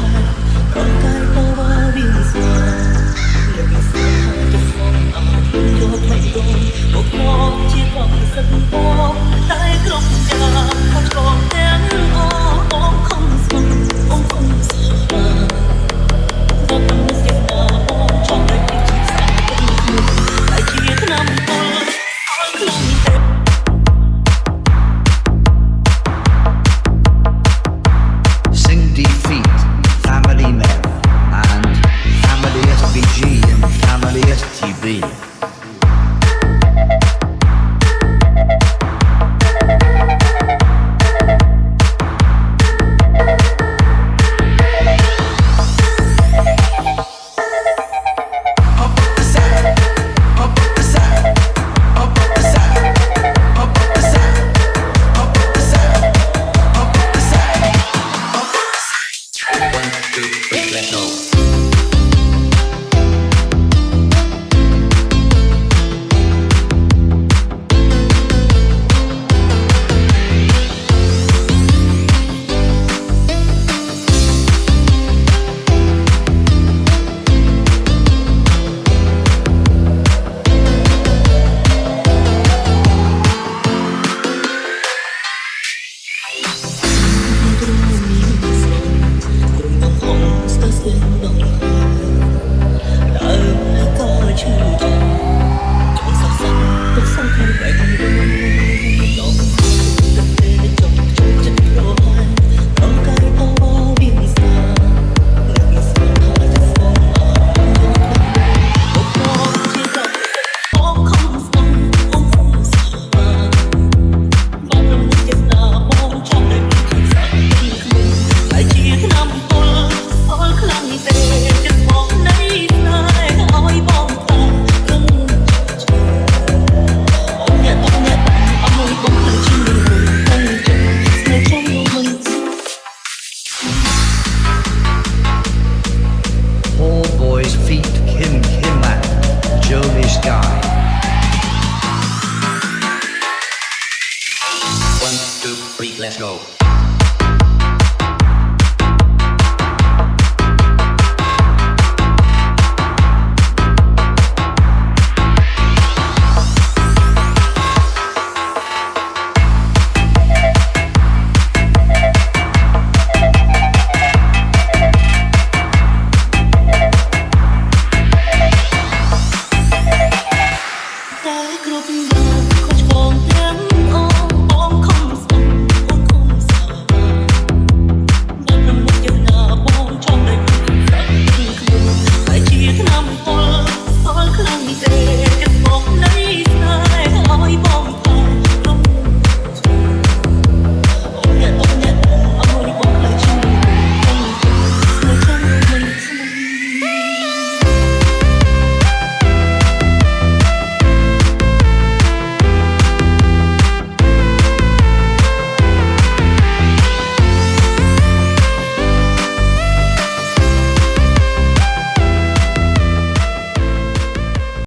我该 mộng đời có chân thành sky. One, two, three, let's go.